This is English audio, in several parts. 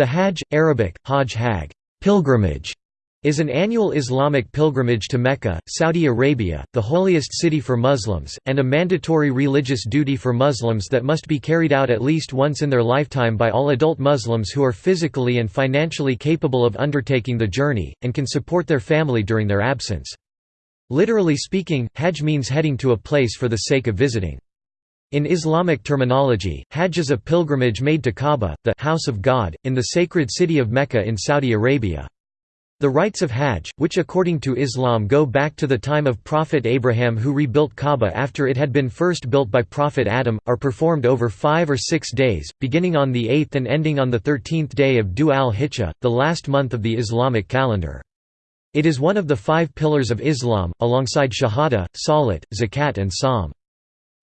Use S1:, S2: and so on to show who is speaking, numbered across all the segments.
S1: The Hajj, Arabic, Hajj Hag pilgrimage", is an annual Islamic pilgrimage to Mecca, Saudi Arabia, the holiest city for Muslims, and a mandatory religious duty for Muslims that must be carried out at least once in their lifetime by all adult Muslims who are physically and financially capable of undertaking the journey, and can support their family during their absence. Literally speaking, Hajj means heading to a place for the sake of visiting. In Islamic terminology, Hajj is a pilgrimage made to Kaaba, the house of God, in the sacred city of Mecca in Saudi Arabia. The rites of Hajj, which according to Islam go back to the time of Prophet Abraham who rebuilt Kaaba after it had been first built by Prophet Adam, are performed over five or six days, beginning on the eighth and ending on the thirteenth day of Dhu al-Hijjah, the last month of the Islamic calendar. It is one of the five pillars of Islam, alongside Shahada, Salat, Zakat and Sawm.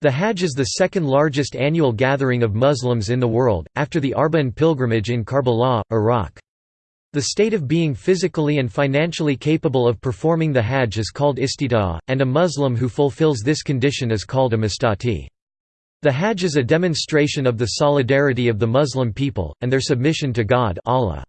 S1: The Hajj is the second largest annual gathering of Muslims in the world, after the Arba'in pilgrimage in Karbala, Iraq. The state of being physically and financially capable of performing the Hajj is called istita'a, and a Muslim who fulfills this condition is called a mustati. The Hajj is a demonstration of the solidarity of the Muslim people, and their submission to God Allah.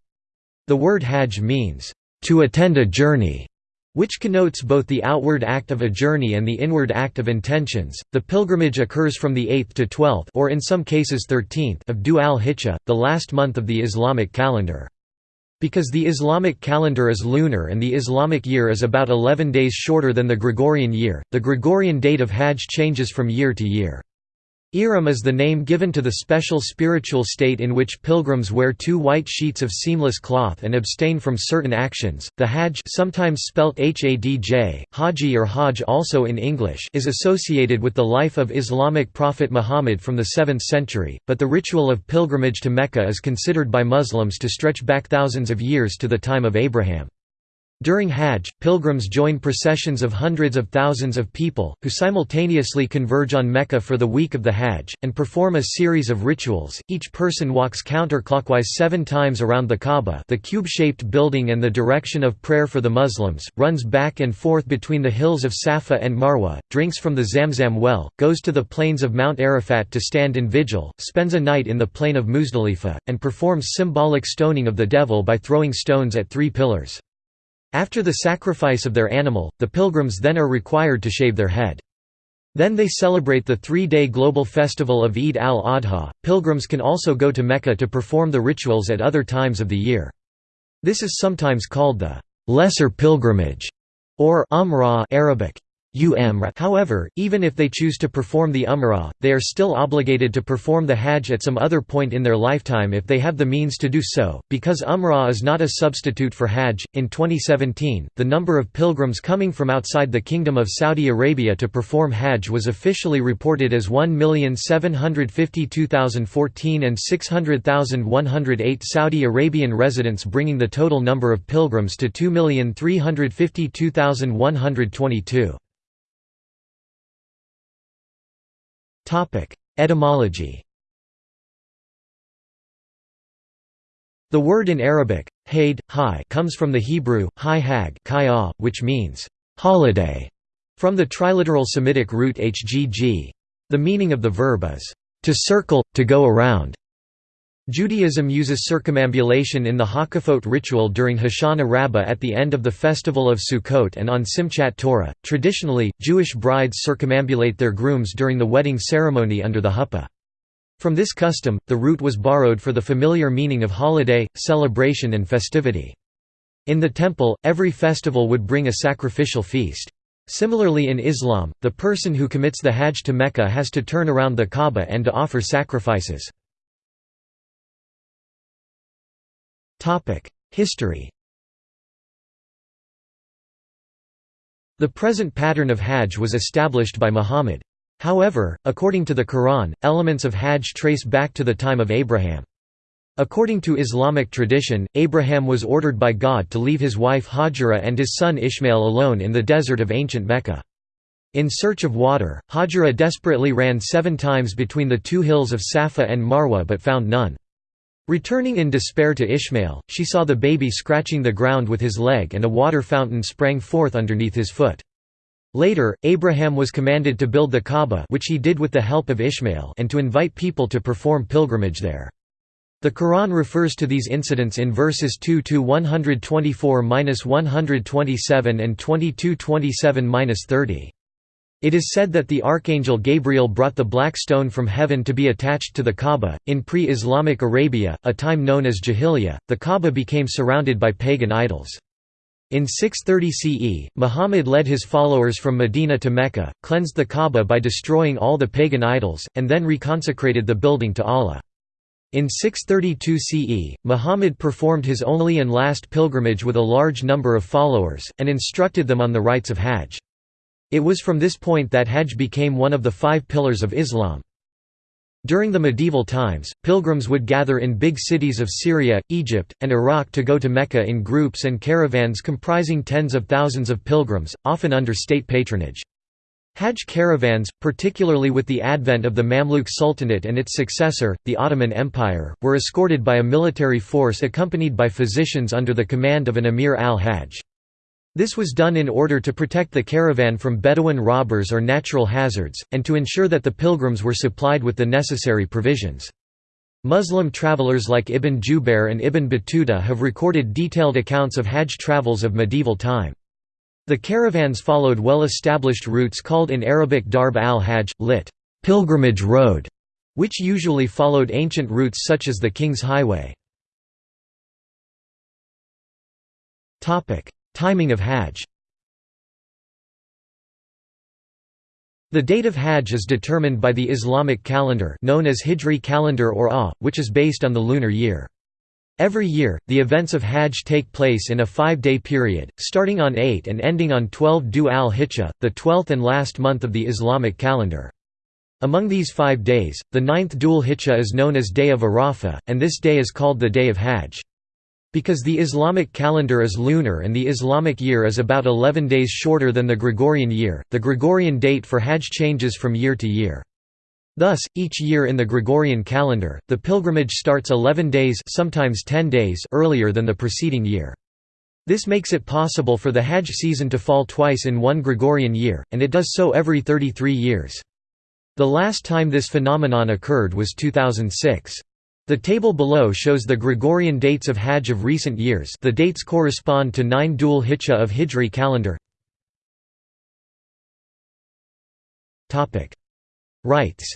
S1: The word Hajj means, "...to attend a journey", which connotes both the outward act of a journey and the inward act of intentions. The pilgrimage occurs from the 8th to 12th or in some cases 13th of Dhu al-Hijjah, the last month of the Islamic calendar. Because the Islamic calendar is lunar and the Islamic year is about 11 days shorter than the Gregorian year, the Gregorian date of Hajj changes from year to year. Ihram is the name given to the special spiritual state in which pilgrims wear two white sheets of seamless cloth and abstain from certain actions. The Hajj, sometimes spelt Hadj, Haji or Hajj also in English, is associated with the life of Islamic prophet Muhammad from the 7th century, but the ritual of pilgrimage to Mecca is considered by Muslims to stretch back thousands of years to the time of Abraham. During Hajj, pilgrims join processions of hundreds of thousands of people, who simultaneously converge on Mecca for the week of the Hajj, and perform a series of rituals. Each person walks counterclockwise seven times around the Kaaba the cube-shaped building and the direction of prayer for the Muslims, runs back and forth between the hills of Safa and Marwa, drinks from the Zamzam well, goes to the plains of Mount Arafat to stand in vigil, spends a night in the plain of Muzdalifa, and performs symbolic stoning of the devil by throwing stones at three pillars. After the sacrifice of their animal, the pilgrims then are required to shave their head. Then they celebrate the three-day global festival of Eid al-Adha. Pilgrims can also go to Mecca to perform the rituals at other times of the year. This is sometimes called the lesser pilgrimage or umrah Arabic. However, even if they choose to perform the Umrah, they are still obligated to perform the Hajj at some other point in their lifetime if they have the means to do so, because Umrah is not a substitute for Hajj. In 2017, the number of pilgrims coming from outside the Kingdom of Saudi Arabia to perform Hajj was officially reported as 1,752,014 and 600,108 Saudi Arabian residents, bringing the total number of pilgrims to 2,352,122. Etymology The word in Arabic, haid, hi comes from the Hebrew, hi hag which means, holiday, from the triliteral Semitic root hgg. The meaning of the verb is, to circle, to go around. Judaism uses circumambulation in the Hakafot ritual during Hoshana Rabbah at the end of the festival of Sukkot and on Simchat Torah. Traditionally, Jewish brides circumambulate their grooms during the wedding ceremony under the huppah. From this custom, the root was borrowed for the familiar meaning of holiday, celebration and festivity. In the temple, every festival would bring a sacrificial feast. Similarly in Islam, the person who commits the Hajj to Mecca has to turn around the Kaaba and to offer sacrifices. History The present pattern of Hajj was established by Muhammad. However, according to the Quran, elements of Hajj trace back to the time of Abraham. According to Islamic tradition, Abraham was ordered by God to leave his wife Hajara and his son Ishmael alone in the desert of ancient Mecca. In search of water, Hajara desperately ran seven times between the two hills of Safa and Marwa but found none. Returning in despair to Ishmael, she saw the baby scratching the ground with his leg and a water fountain sprang forth underneath his foot. Later, Abraham was commanded to build the Kaaba which he did with the help of Ishmael and to invite people to perform pilgrimage there. The Quran refers to these incidents in verses 2 to 124-127 and 22-27-30. It is said that the archangel Gabriel brought the black stone from heaven to be attached to the Kaaba. In pre-Islamic Arabia, a time known as Jahiliyyah, the Kaaba became surrounded by pagan idols. In 630 CE, Muhammad led his followers from Medina to Mecca, cleansed the Kaaba by destroying all the pagan idols, and then reconsecrated the building to Allah. In 632 CE, Muhammad performed his only and last pilgrimage with a large number of followers, and instructed them on the rites of Hajj. It was from this point that Hajj became one of the five pillars of Islam. During the medieval times, pilgrims would gather in big cities of Syria, Egypt, and Iraq to go to Mecca in groups and caravans comprising tens of thousands of pilgrims, often under state patronage. Hajj caravans, particularly with the advent of the Mamluk Sultanate and its successor, the Ottoman Empire, were escorted by a military force accompanied by physicians under the command of an emir al-Hajj. This was done in order to protect the caravan from Bedouin robbers or natural hazards, and to ensure that the pilgrims were supplied with the necessary provisions. Muslim travelers like Ibn Jubair and Ibn Battuta have recorded detailed accounts of Hajj travels of medieval time. The caravans followed well-established routes called in Arabic Darb al-Hajj, lit. pilgrimage road, which usually followed ancient routes such as the King's Highway. Timing of Hajj The date of Hajj is determined by the Islamic calendar known as Hijri calendar or Ah, which is based on the lunar year. Every year, the events of Hajj take place in a five-day period, starting on 8 and ending on 12 Dhu al-Hijjah, the twelfth and last month of the Islamic calendar. Among these five days, the ninth Dhul Hijjah is known as Day of Arafah, and this day is called the Day of Hajj. Because the Islamic calendar is lunar and the Islamic year is about 11 days shorter than the Gregorian year, the Gregorian date for Hajj changes from year to year. Thus, each year in the Gregorian calendar, the pilgrimage starts 11 days sometimes 10 days earlier than the preceding year. This makes it possible for the Hajj season to fall twice in one Gregorian year, and it does so every 33 years. The last time this phenomenon occurred was 2006. The table below shows the Gregorian dates of Hajj of recent years the dates correspond to 9 Dhul Hijjah of Hijri calendar. Rites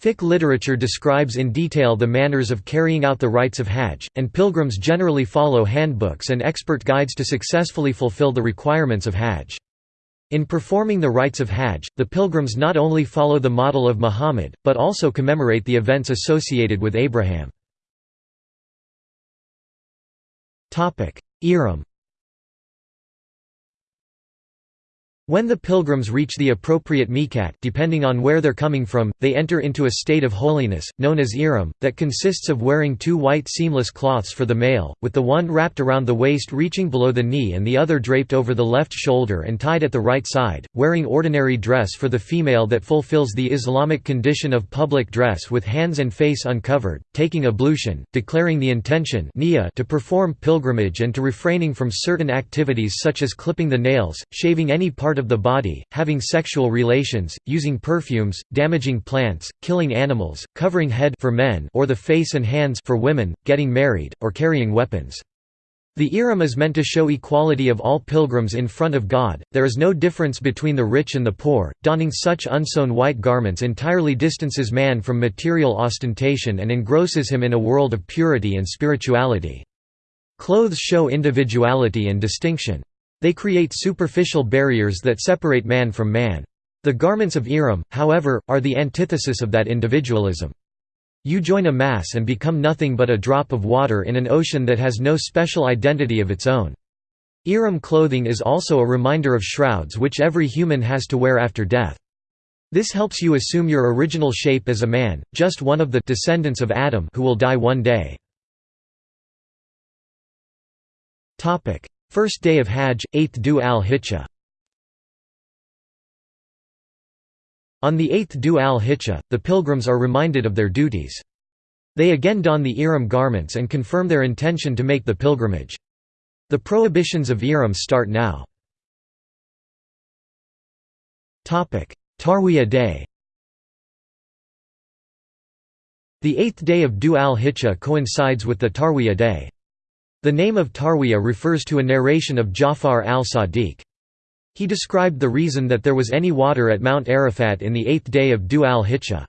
S1: Fiqh literature describes in detail the manners of carrying out the rites of Hajj, and pilgrims generally follow handbooks and expert guides to successfully fulfill the requirements of Hajj. In performing the rites of Hajj, the pilgrims not only follow the model of Muhammad, but also commemorate the events associated with Abraham. Ihram When the pilgrims reach the appropriate miqat depending on where they're coming from, they enter into a state of holiness, known as ihram, that consists of wearing two white seamless cloths for the male, with the one wrapped around the waist reaching below the knee and the other draped over the left shoulder and tied at the right side, wearing ordinary dress for the female that fulfills the Islamic condition of public dress with hands and face uncovered, taking ablution, declaring the intention to perform pilgrimage and to refraining from certain activities such as clipping the nails, shaving any part of the body, having sexual relations, using perfumes, damaging plants, killing animals, covering head for men or the face and hands for women, getting married, or carrying weapons. The Ihram is meant to show equality of all pilgrims in front of God, there is no difference between the rich and the poor, donning such unsewn white garments entirely distances man from material ostentation and engrosses him in a world of purity and spirituality. Clothes show individuality and distinction. They create superficial barriers that separate man from man. The garments of Ihram, however, are the antithesis of that individualism. You join a mass and become nothing but a drop of water in an ocean that has no special identity of its own. Ihram clothing is also a reminder of shrouds which every human has to wear after death. This helps you assume your original shape as a man, just one of the descendants of Adam who will die one day. First day of Hajj, 8th Dhu al-Hijjah On the 8th Dhu al-Hijjah, the pilgrims are reminded of their duties. They again don the Ihram garments and confirm their intention to make the pilgrimage. The prohibitions of Ihram start now. Tarwiyah day The eighth day of Dhu al-Hijjah coincides with the Tarwiyah day. The name of Tarwiyah refers to a narration of Ja'far al-Sadiq. He described the reason that there was any water at Mount Arafat in the eighth day of Dhu al-Hijjah.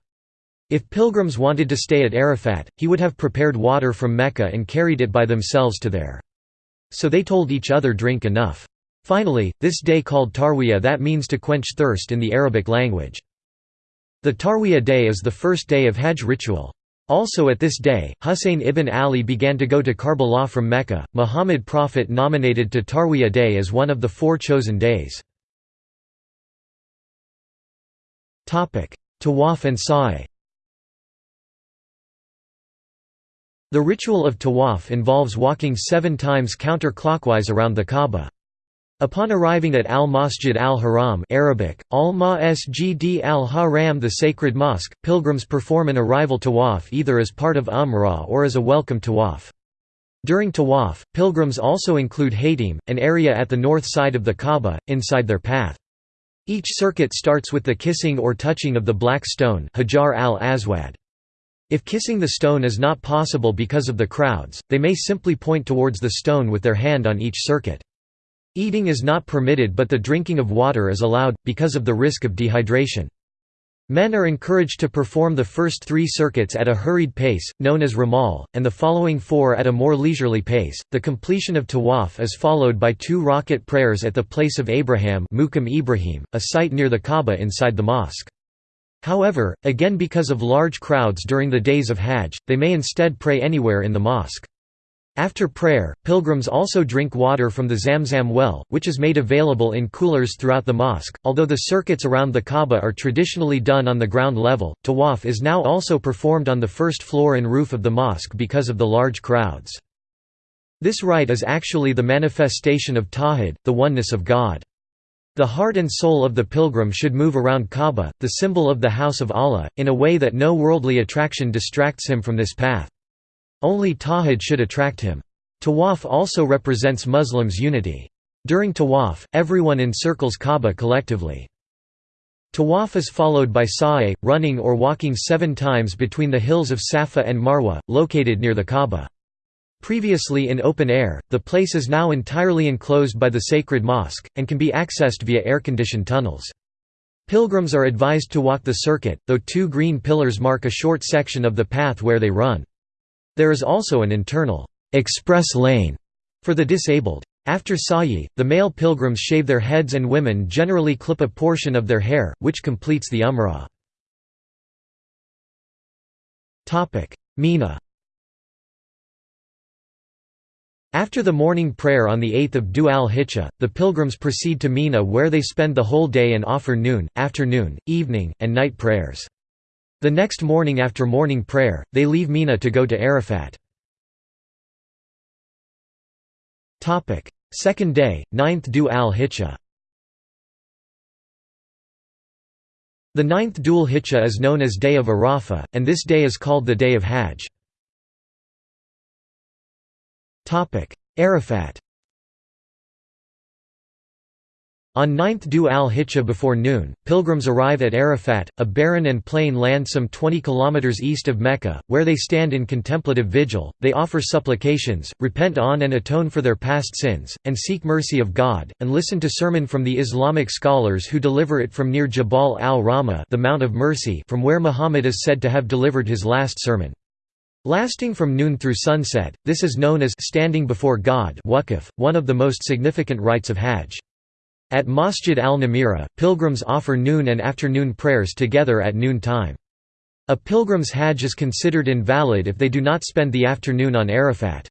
S1: If pilgrims wanted to stay at Arafat, he would have prepared water from Mecca and carried it by themselves to there. So they told each other drink enough. Finally, this day called Tarwiyah that means to quench thirst in the Arabic language. The Tarwiyah day is the first day of Hajj ritual. Also at this day, Husayn ibn Ali began to go to Karbala from Mecca. Muhammad Prophet nominated to Tarwiyah day as one of the four chosen days. Tawaf and Sa'i The ritual of tawaf involves walking seven times counterclockwise around the Kaaba. Upon arriving at Al-Masjid al-Haram Arabic, al-Masjid al-Haram the sacred mosque, pilgrims perform an arrival tawaf either as part of Umrah or as a welcome tawaf. During tawaf, pilgrims also include Hatim, an area at the north side of the Kaaba, inside their path. Each circuit starts with the kissing or touching of the black stone Hajar al-Aswad. If kissing the stone is not possible because of the crowds, they may simply point towards the stone with their hand on each circuit. Eating is not permitted but the drinking of water is allowed, because of the risk of dehydration. Men are encouraged to perform the first three circuits at a hurried pace, known as ramal, and the following four at a more leisurely pace. The completion of tawaf is followed by two rakat prayers at the place of Abraham, Ibrahim, a site near the Kaaba inside the mosque. However, again because of large crowds during the days of Hajj, they may instead pray anywhere in the mosque. After prayer, pilgrims also drink water from the Zamzam well, which is made available in coolers throughout the mosque. Although the circuits around the Kaaba are traditionally done on the ground level, tawaf is now also performed on the first floor and roof of the mosque because of the large crowds. This rite is actually the manifestation of Tawhid, the oneness of God. The heart and soul of the pilgrim should move around Kaaba, the symbol of the house of Allah, in a way that no worldly attraction distracts him from this path. Only Tawhid should attract him. Tawaf also represents Muslims' unity. During Tawaf, everyone encircles Kaaba collectively. Tawaf is followed by Sa'i, running or walking seven times between the hills of Safa and Marwa, located near the Kaaba. Previously in open air, the place is now entirely enclosed by the sacred mosque, and can be accessed via air-conditioned tunnels. Pilgrims are advised to walk the circuit, though two green pillars mark a short section of the path where they run. There is also an internal express lane for the disabled. After Sa'i, the male pilgrims shave their heads and women generally clip a portion of their hair, which completes the umrah. Mina after the morning prayer on the 8th of Dhu al-Hijjah, the pilgrims proceed to Mina where they spend the whole day and offer noon, afternoon, evening, and night prayers. The next morning after morning prayer, they leave Mina to go to Arafat. Second day, 9th Dhu al-Hijjah The ninth Dhul Hijjah is known as Day of Arafah, and this day is called the Day of Hajj. Arafat On 9th Dhu al-Hijjah before noon, pilgrims arrive at Arafat, a barren and plain land some 20 kilometers east of Mecca, where they stand in contemplative vigil, they offer supplications, repent on and atone for their past sins, and seek mercy of God, and listen to sermon from the Islamic scholars who deliver it from near Jabal al-Rahma the Mount of Mercy from where Muhammad is said to have delivered his last sermon. Lasting from noon through sunset, this is known as standing before God one of the most significant rites of Hajj. At Masjid al-Namira, pilgrims offer noon and afternoon prayers together at noon time. A pilgrim's hajj is considered invalid if they do not spend the afternoon on Arafat.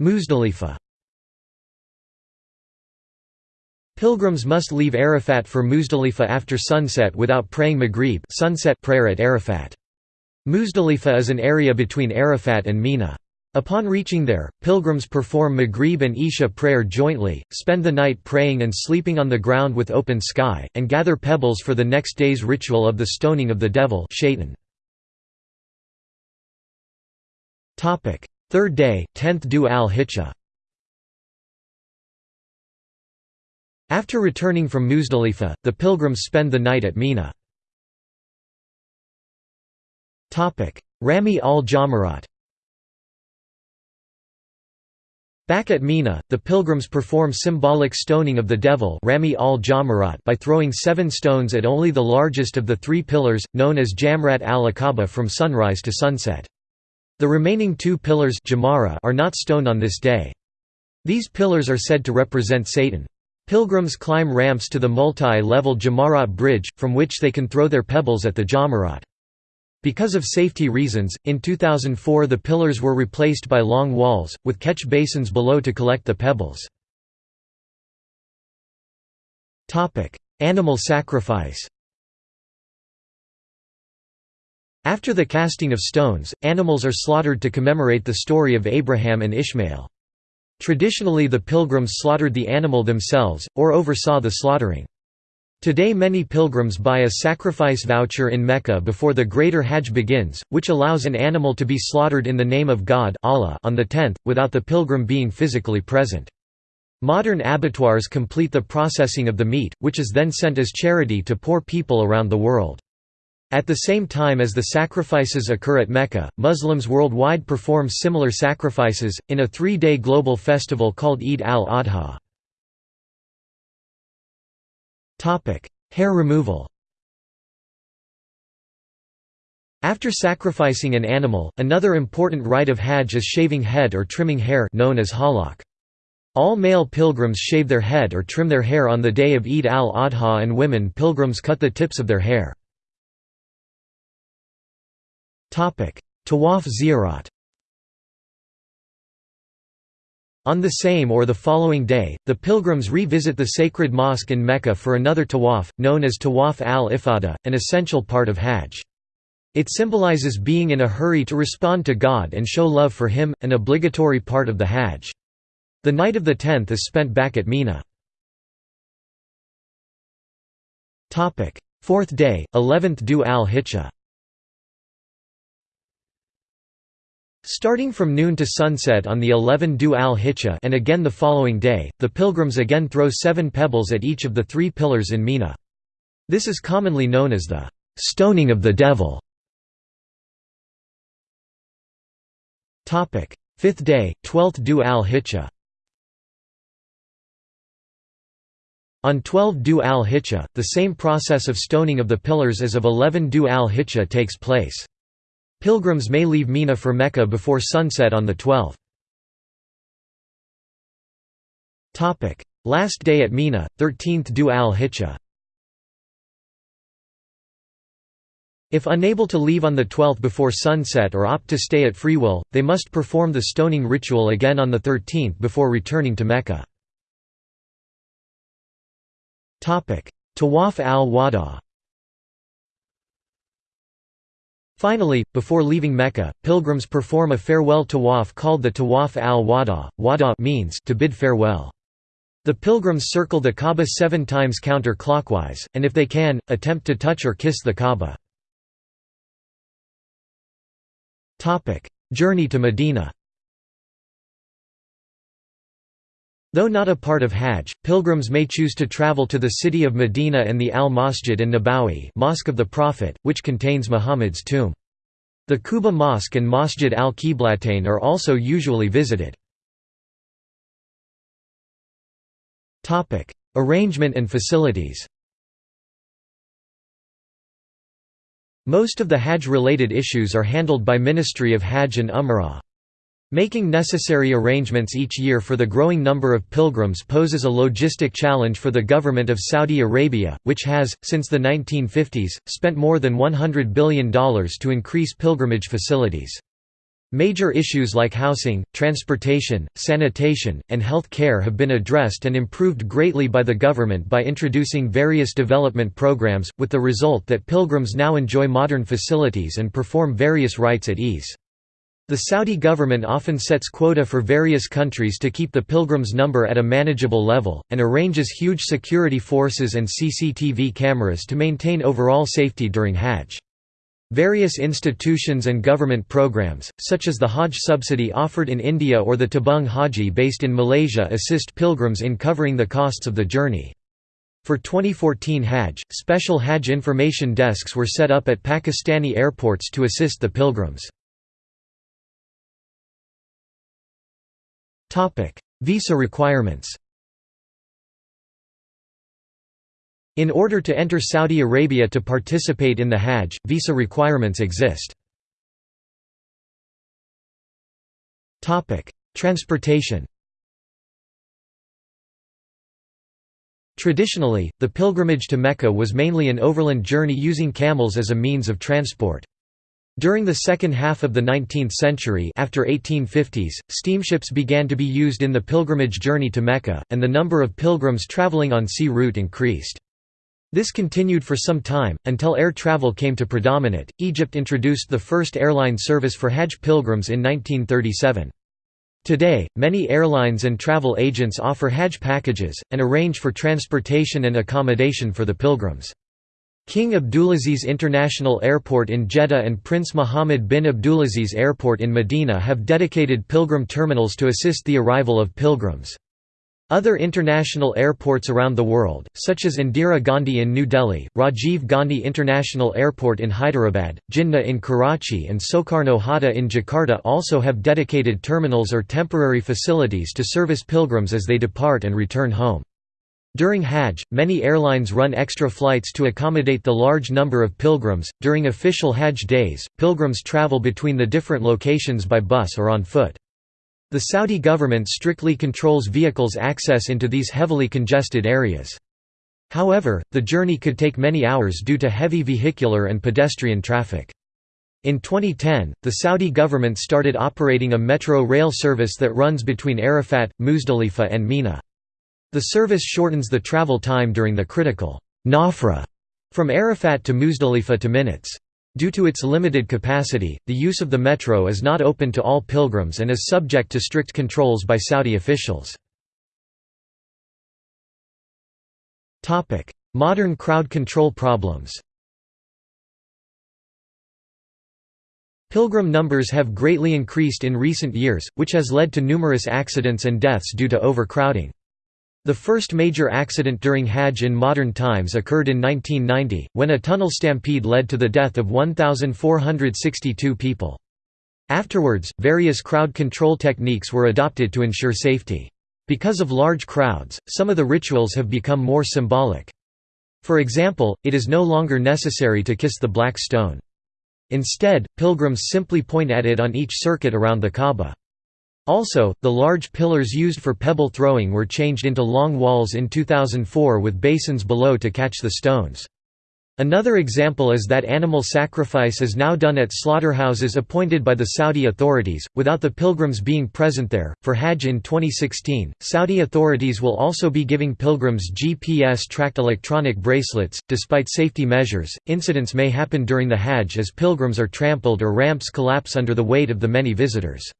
S1: Muzdalifah Pilgrims must leave Arafat for Muzdalifah after sunset without praying Maghrib sunset prayer at Arafat. Muzdalifah is an area between Arafat and Mina. Upon reaching there, pilgrims perform Maghrib and Isha prayer jointly, spend the night praying and sleeping on the ground with open sky, and gather pebbles for the next day's ritual of the stoning of the devil. Third day, 10th Dhu al-Hijjah After returning from Muzdalifah, the pilgrims spend the night at Mina. Rami al-Jamarat Back at Mina, the pilgrims perform symbolic stoning of the devil Rami al by throwing seven stones at only the largest of the three pillars, known as Jamrat al-Aqaba from sunrise to sunset. The remaining two pillars are not stoned on this day. These pillars are said to represent Satan. Pilgrims climb ramps to the multi-level Jamarat bridge, from which they can throw their pebbles at the Jamarat. Because of safety reasons, in 2004 the pillars were replaced by long walls, with catch basins below to collect the pebbles. Animal sacrifice After the casting of stones, animals are slaughtered to commemorate the story of Abraham and Ishmael. Traditionally the pilgrims slaughtered the animal themselves, or oversaw the slaughtering. Today many pilgrims buy a sacrifice voucher in Mecca before the Greater Hajj begins, which allows an animal to be slaughtered in the name of God Allah on the 10th, without the pilgrim being physically present. Modern abattoirs complete the processing of the meat, which is then sent as charity to poor people around the world. At the same time as the sacrifices occur at Mecca, Muslims worldwide perform similar sacrifices, in a three-day global festival called Eid al-Adha. Hair removal After sacrificing an animal, another important rite of Hajj is shaving head or trimming hair known as halaq. All male pilgrims shave their head or trim their hair on the day of Eid al-Adha and women pilgrims cut the tips of their hair. Tawaf ziyarat On the same or the following day, the pilgrims revisit the sacred mosque in Mecca for another tawaf, known as Tawaf al-Ifada, an essential part of Hajj. It symbolizes being in a hurry to respond to God and show love for Him, an obligatory part of the Hajj. The night of the tenth is spent back at Mina. Fourth day, 11th Dhu al-Hijjah Starting from noon to sunset on the 11 Dhu al-Hijjah and again the following day, the pilgrims again throw seven pebbles at each of the three pillars in Mina. This is commonly known as the «stoning of the devil». Fifth day, 12th Dhu al-Hijjah On 12 Dhu al-Hijjah, the same process of stoning of the pillars as of 11 Dhu al-Hijjah takes place. Pilgrims may leave Mina for Mecca before sunset on the 12th. Last day at Mina, 13th Dhu al-Hijjah If unable to leave on the 12th before sunset or opt to stay at free will, they must perform the stoning ritual again on the 13th before returning to Mecca. Tawaf al-Wada Finally, before leaving Mecca, pilgrims perform a farewell tawaf called the Tawaf al-Wada. Wada means to bid farewell. The pilgrims circle the Kaaba seven times counter-clockwise, and if they can, attempt to touch or kiss the Kaaba. Journey to Medina Though not a part of Hajj, pilgrims may choose to travel to the city of Medina and the Al-Masjid an-Nabawi Mosque of the Prophet, which contains Muhammad's tomb. The Quba Mosque and Masjid al-Qiblatain are also usually visited. Arrangement and facilities Most of the Hajj-related issues are handled by Ministry of Hajj and Umrah. Making necessary arrangements each year for the growing number of pilgrims poses a logistic challenge for the government of Saudi Arabia, which has, since the 1950s, spent more than $100 billion to increase pilgrimage facilities. Major issues like housing, transportation, sanitation, and health care have been addressed and improved greatly by the government by introducing various development programs, with the result that pilgrims now enjoy modern facilities and perform various rites at ease. The Saudi government often sets quota for various countries to keep the pilgrims' number at a manageable level, and arranges huge security forces and CCTV cameras to maintain overall safety during Hajj. Various institutions and government programs, such as the Hajj subsidy offered in India or the Tabung Haji based in Malaysia assist pilgrims in covering the costs of the journey. For 2014 Hajj, special Hajj information desks were set up at Pakistani airports to assist the pilgrims. Visa requirements In order to enter Saudi Arabia to participate in the Hajj, visa requirements exist. Topic: Transportation Traditionally, the pilgrimage to Mecca was mainly an overland journey using camels as a means of transport. During the second half of the 19th century after 1850s, steamships began to be used in the pilgrimage journey to Mecca, and the number of pilgrims traveling on sea route increased. This continued for some time, until air travel came to predominate. Egypt introduced the first airline service for Hajj pilgrims in 1937. Today, many airlines and travel agents offer Hajj packages, and arrange for transportation and accommodation for the pilgrims. King Abdulaziz International Airport in Jeddah and Prince Mohammed bin Abdulaziz Airport in Medina have dedicated pilgrim terminals to assist the arrival of pilgrims. Other international airports around the world, such as Indira Gandhi in New Delhi, Rajiv Gandhi International Airport in Hyderabad, Jinnah in Karachi and Soekarno Hatta in Jakarta also have dedicated terminals or temporary facilities to service pilgrims as they depart and return home. During Hajj, many airlines run extra flights to accommodate the large number of pilgrims. During official Hajj days, pilgrims travel between the different locations by bus or on foot. The Saudi government strictly controls vehicles' access into these heavily congested areas. However, the journey could take many hours due to heavy vehicular and pedestrian traffic. In 2010, the Saudi government started operating a metro rail service that runs between Arafat, Muzdalifah and Mina. The service shortens the travel time during the critical Nafra from Arafat to Muzdalifah to minutes. Due to its limited capacity, the use of the metro is not open to all pilgrims and is subject to strict controls by Saudi officials. Modern crowd control problems Pilgrim numbers have greatly increased in recent years, which has led to numerous accidents and deaths due to overcrowding. The first major accident during Hajj in modern times occurred in 1990, when a tunnel stampede led to the death of 1,462 people. Afterwards, various crowd control techniques were adopted to ensure safety. Because of large crowds, some of the rituals have become more symbolic. For example, it is no longer necessary to kiss the black stone. Instead, pilgrims simply point at it on each circuit around the Kaaba. Also, the large pillars used for pebble throwing were changed into long walls in 2004 with basins below to catch the stones. Another example is that animal sacrifice is now done at slaughterhouses appointed by the Saudi authorities, without the pilgrims being present there. For Hajj in 2016, Saudi authorities will also be giving pilgrims GPS tracked electronic bracelets. Despite safety measures, incidents may happen during the Hajj as pilgrims are trampled or ramps collapse under the weight of the many visitors.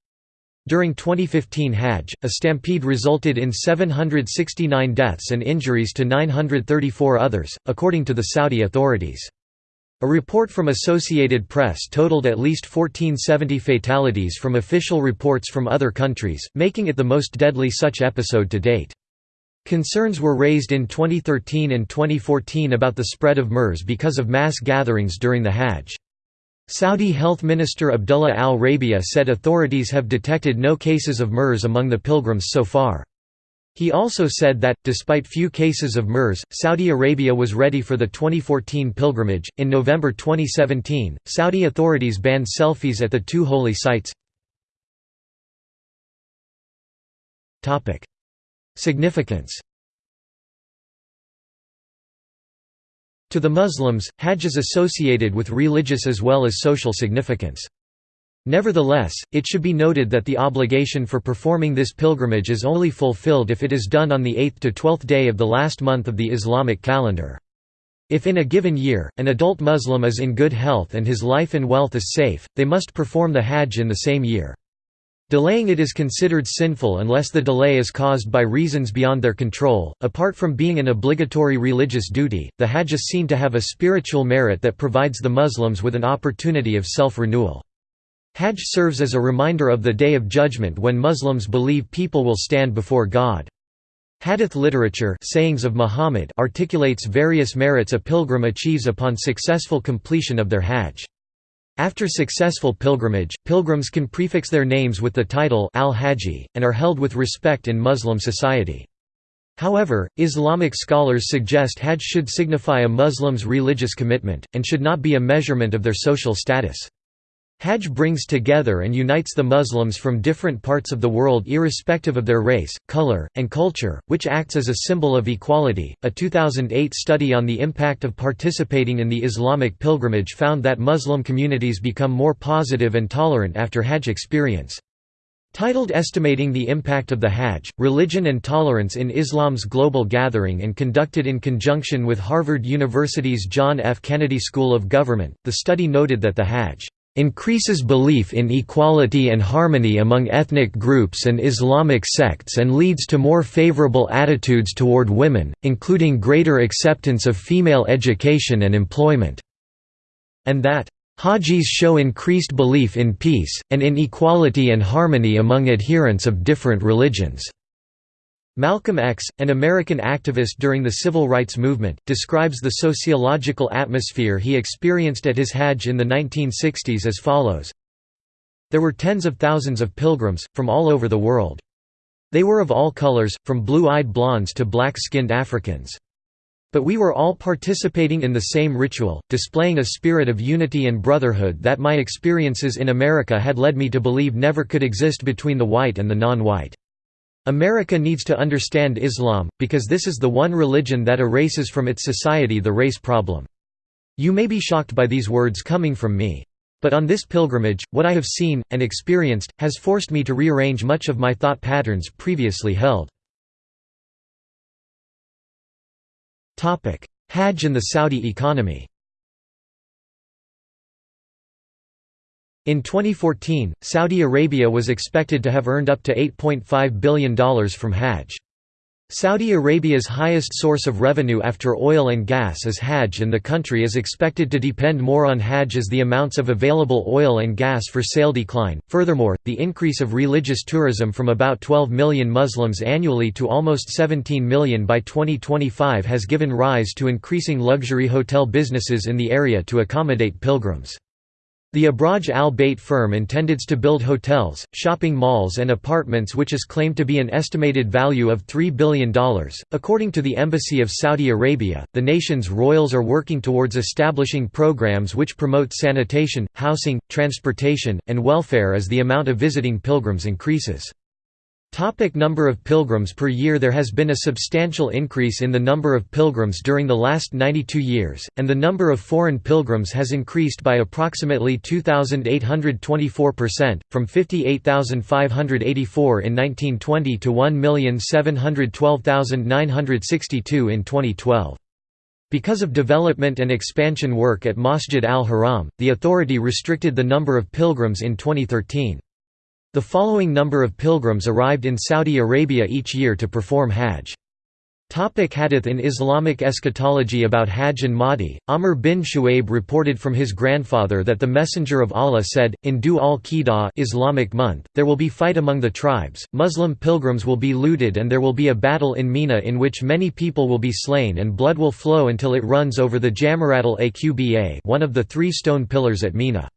S1: During 2015 Hajj, a stampede resulted in 769 deaths and injuries to 934 others, according to the Saudi authorities. A report from Associated Press totaled at least 1470 fatalities from official reports from other countries, making it the most deadly such episode to date. Concerns were raised in 2013 and 2014 about the spread of MERS because of mass gatherings during the Hajj. Saudi Health Minister Abdullah al-Rabia said authorities have detected no cases of MERS among the pilgrims so far. He also said that, despite few cases of MERS, Saudi Arabia was ready for the 2014 pilgrimage. In November 2017, Saudi authorities banned selfies at the two holy sites. Significance To the Muslims, Hajj is associated with religious as well as social significance. Nevertheless, it should be noted that the obligation for performing this pilgrimage is only fulfilled if it is done on the 8th to 12th day of the last month of the Islamic calendar. If in a given year, an adult Muslim is in good health and his life and wealth is safe, they must perform the Hajj in the same year. Delaying it is considered sinful unless the delay is caused by reasons beyond their control. Apart from being an obligatory religious duty, the Hajj is seen to have a spiritual merit that provides the Muslims with an opportunity of self renewal. Hajj serves as a reminder of the Day of Judgment when Muslims believe people will stand before God. Hadith literature sayings of Muhammad articulates various merits a pilgrim achieves upon successful completion of their hajj. After successful pilgrimage, pilgrims can prefix their names with the title al-Haji, and are held with respect in Muslim society. However, Islamic scholars suggest Hajj should signify a Muslim's religious commitment, and should not be a measurement of their social status. Hajj brings together and unites the Muslims from different parts of the world irrespective of their race, color, and culture, which acts as a symbol of equality. A 2008 study on the impact of participating in the Islamic pilgrimage found that Muslim communities become more positive and tolerant after Hajj experience. Titled Estimating the Impact of the Hajj, Religion and Tolerance in Islam's Global Gathering and conducted in conjunction with Harvard University's John F. Kennedy School of Government, the study noted that the Hajj increases belief in equality and harmony among ethnic groups and Islamic sects and leads to more favorable attitudes toward women, including greater acceptance of female education and employment." And that, "...Hajis show increased belief in peace, and in equality and harmony among adherents of different religions." Malcolm X, an American activist during the civil rights movement, describes the sociological atmosphere he experienced at his Hajj in the 1960s as follows. There were tens of thousands of pilgrims, from all over the world. They were of all colors, from blue-eyed blondes to black-skinned Africans. But we were all participating in the same ritual, displaying a spirit of unity and brotherhood that my experiences in America had led me to believe never could exist between the white and the non-white. America needs to understand Islam, because this is the one religion that erases from its society the race problem. You may be shocked by these words coming from me. But on this pilgrimage, what I have seen, and experienced, has forced me to rearrange much of my thought patterns previously held. Hajj and the Saudi economy In 2014, Saudi Arabia was expected to have earned up to $8.5 billion from Hajj. Saudi Arabia's highest source of revenue after oil and gas is Hajj and the country is expected to depend more on Hajj as the amounts of available oil and gas for sale decline. Furthermore, the increase of religious tourism from about 12 million Muslims annually to almost 17 million by 2025 has given rise to increasing luxury hotel businesses in the area to accommodate pilgrims. The Abraj Al Bait firm intended to build hotels, shopping malls, and apartments, which is claimed to be an estimated value of $3 billion. According to the Embassy of Saudi Arabia, the nation's royals are working towards establishing programs which promote sanitation, housing, transportation, and welfare as the amount of visiting pilgrims increases. Topic number of pilgrims per year There has been a substantial increase in the number of pilgrims during the last 92 years, and the number of foreign pilgrims has increased by approximately 2,824%, from 58,584 in 1920 to 1,712,962 in 2012. Because of development and expansion work at Masjid al-Haram, the authority restricted the number of pilgrims in 2013. The following number of pilgrims arrived in Saudi Arabia each year to perform Hajj. Topic Hadith In Islamic eschatology about Hajj and Mahdi, Amr bin Shu'aib reported from his grandfather that the Messenger of Allah said, in Dhu al-Qidah Islamic month, there will be fight among the tribes, Muslim pilgrims will be looted and there will be a battle in Mina in which many people will be slain and blood will flow until it runs over the Jamarat al-Aqba one of the three stone pillars at Mina.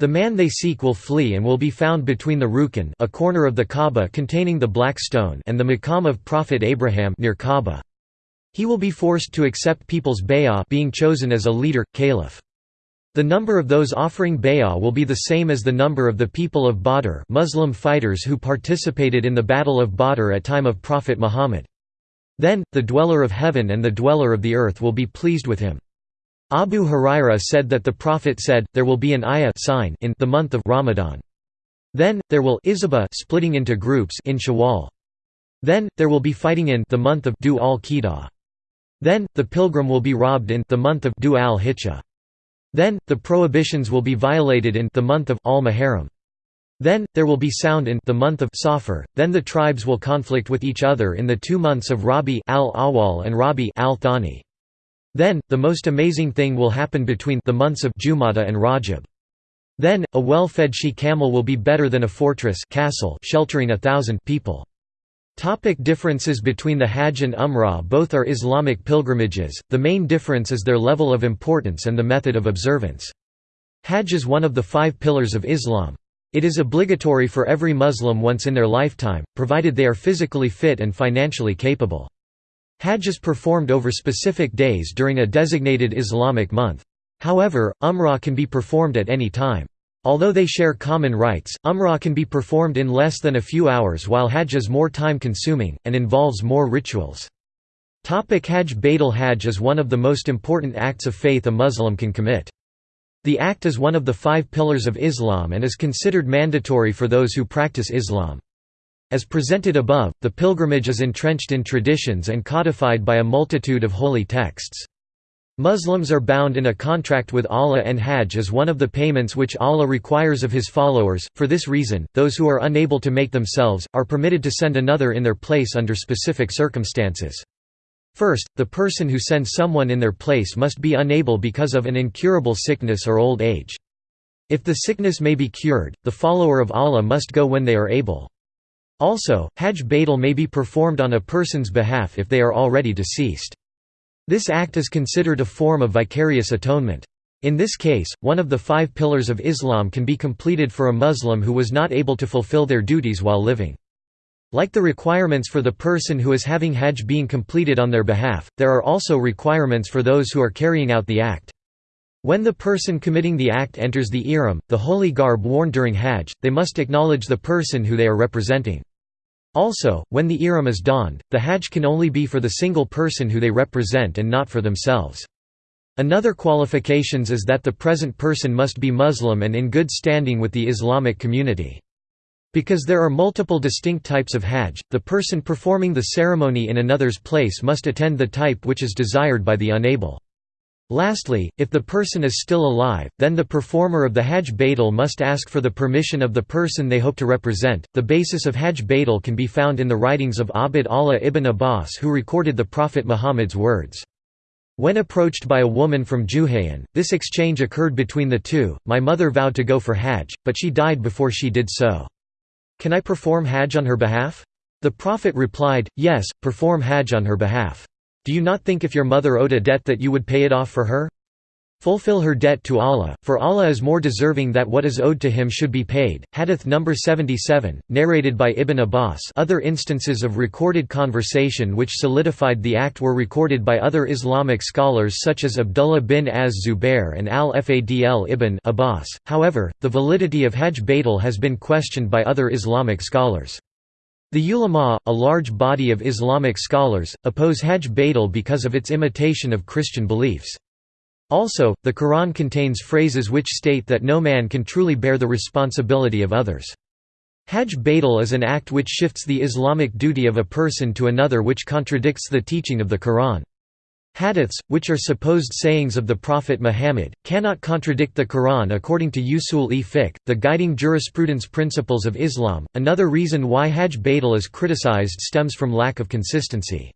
S1: The man they seek will flee and will be found between the Rukn a corner of the Kaaba containing the black stone and the Maqam of Prophet Abraham near Kaaba. He will be forced to accept people's bay'ah being chosen as a leader, caliph. The number of those offering bay'ah will be the same as the number of the people of Badr Muslim fighters who participated in the Battle of Badr at time of Prophet Muhammad. Then, the dweller of heaven and the dweller of the earth will be pleased with him. Abu Huraira said that the Prophet said, there will be an ayah sign in the month of Ramadan. Then, there will Isaba splitting into groups in Shawwal. Then, there will be fighting in the month of Dhu al-Qidah. Then, the pilgrim will be robbed in the month of Dhu al-Hijjah. Then, the prohibitions will be violated in the month of al-Muharram. Then, there will be sound in the month of Safar. Then the tribes will conflict with each other in the two months of Rabi al-Awwal and Rabi al-Thani. Then, the most amazing thing will happen between the months of Jumada and Rajab. Then, a well-fed she-camel will be better than a fortress castle sheltering a thousand people. Topic differences between the Hajj and Umrah Both are Islamic pilgrimages, the main difference is their level of importance and the method of observance. Hajj is one of the five pillars of Islam. It is obligatory for every Muslim once in their lifetime, provided they are physically fit and financially capable. Hajj is performed over specific days during a designated Islamic month. However, Umrah can be performed at any time. Although they share common rites, Umrah can be performed in less than a few hours while Hajj is more time-consuming, and involves more rituals. Topic Hajj Badal Hajj is one of the most important acts of faith a Muslim can commit. The act is one of the five pillars of Islam and is considered mandatory for those who practice Islam. As presented above, the pilgrimage is entrenched in traditions and codified by a multitude of holy texts. Muslims are bound in a contract with Allah and Hajj is one of the payments which Allah requires of His followers. For this reason, those who are unable to make themselves, are permitted to send another in their place under specific circumstances. First, the person who sends someone in their place must be unable because of an incurable sickness or old age. If the sickness may be cured, the follower of Allah must go when they are able. Also, Hajj Badal may be performed on a person's behalf if they are already deceased. This act is considered a form of vicarious atonement. In this case, one of the five pillars of Islam can be completed for a Muslim who was not able to fulfill their duties while living. Like the requirements for the person who is having Hajj being completed on their behalf, there are also requirements for those who are carrying out the act. When the person committing the act enters the ihram, the holy garb worn during Hajj, they must acknowledge the person who they are representing. Also, when the ihram is donned, the Hajj can only be for the single person who they represent and not for themselves. Another qualifications is that the present person must be Muslim and in good standing with the Islamic community. Because there are multiple distinct types of Hajj, the person performing the ceremony in another's place must attend the type which is desired by the unable. Lastly, if the person is still alive, then the performer of the Hajj Badal must ask for the permission of the person they hope to represent. The basis of Hajj Badal can be found in the writings of Abd Allah ibn Abbas, who recorded the Prophet Muhammad's words. When approached by a woman from Juhaynah, this exchange occurred between the two. My mother vowed to go for Hajj, but she died before she did so. Can I perform Hajj on her behalf? The Prophet replied, Yes, perform Hajj on her behalf. Do you not think if your mother owed a debt that you would pay it off for her? Fulfill her debt to Allah, for Allah is more deserving that what is owed to him should be paid. Hadith number 77, narrated by Ibn Abbas. Other instances of recorded conversation which solidified the act were recorded by other Islamic scholars such as Abdullah bin Az-Zubair and al-Fadl ibn Abbas. However, the validity of Hajj Badal has been questioned by other Islamic scholars. The ulama, a large body of Islamic scholars, oppose Hajj Badal because of its imitation of Christian beliefs. Also, the Quran contains phrases which state that no man can truly bear the responsibility of others. Hajj Badal is an act which shifts the Islamic duty of a person to another which contradicts the teaching of the Quran. Hadiths, which are supposed sayings of the Prophet Muhammad, cannot contradict the Quran according to Usul-e Fiqh, the guiding jurisprudence principles of Islam. Another reason why Hajj Badal is criticized stems from lack of consistency.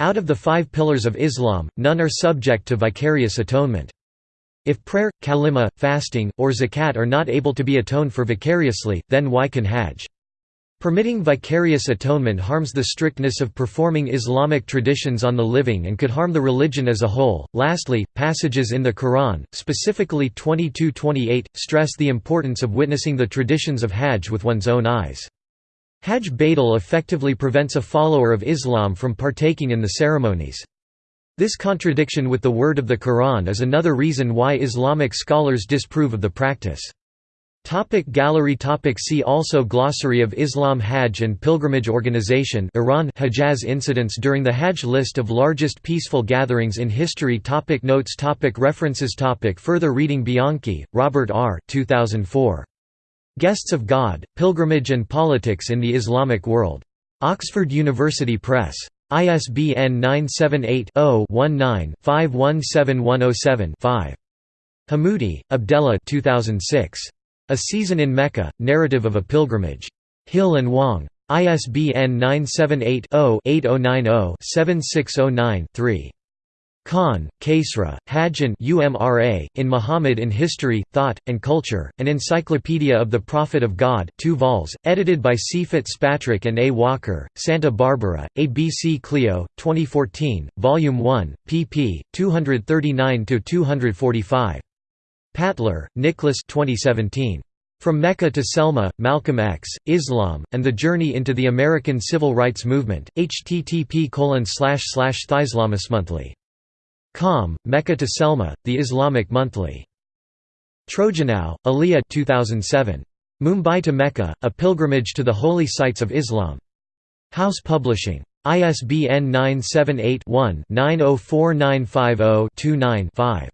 S1: Out of the five pillars of Islam, none are subject to vicarious atonement. If prayer, kalima, fasting, or zakat are not able to be atoned for vicariously, then why can hajj? Permitting vicarious atonement harms the strictness of performing Islamic traditions on the living and could harm the religion as a whole. Lastly, passages in the Quran, specifically 22:28, stress the importance of witnessing the traditions of Hajj with one's own eyes. Hajj Badal effectively prevents a follower of Islam from partaking in the ceremonies. This contradiction with the word of the Quran is another reason why Islamic scholars disprove of the practice. Topic gallery topic See also Glossary of Islam Hajj and Pilgrimage Organization Iran Hijaz incidents during the Hajj List of largest peaceful gatherings in history topic Notes topic References topic Further reading Bianchi, Robert R. 2004. Guests of God, Pilgrimage and Politics in the Islamic World. Oxford University Press. ISBN 978-0-19-517107-5. Hammoudi, Abdellah 2006. A Season in Mecca, Narrative of a Pilgrimage. Hill and Wang. ISBN 978 0 8090 7609 3. Khan, Kaisra, Hajj UMRA, in Muhammad in History, Thought, and Culture, an Encyclopedia of the Prophet of God 2 vols, edited by C. Fitzpatrick and A. Walker, Santa Barbara, ABC Clio, 2014, Volume 1, pp. 239–245. Patler, Nicholas 2017. From Mecca to Selma, Malcolm X, Islam, and the Journey into the American Civil Rights Movement, http monthly. Com, Mecca to Selma, The Islamic Monthly. Trojanow, Ilija 2007. Mumbai to Mecca, A Pilgrimage to the Holy Sites of Islam. Haus Publishing. ISBN 978 one 904950 29 5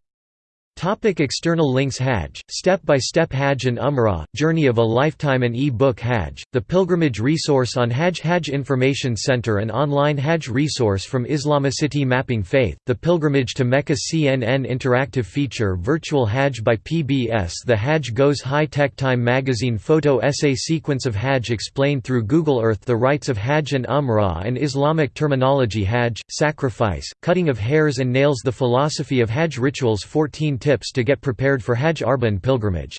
S1: Topic external links Hajj, Step-by-Step Hajj and Umrah, Journey of a Lifetime and e-book Hajj, the Pilgrimage Resource on Hajj Hajj Information Center and online Hajj resource from Islamicity Mapping Faith, the Pilgrimage to Mecca CNN Interactive Feature Virtual Hajj by PBS The Hajj Goes High-Tech Time Magazine Photo Essay Sequence of Hajj explained through Google Earth The Rites of Hajj and Umrah and Islamic Terminology Hajj, Sacrifice, Cutting of Hairs and Nails The Philosophy of Hajj Rituals 14 tips to get prepared for Hajj Arbaeen pilgrimage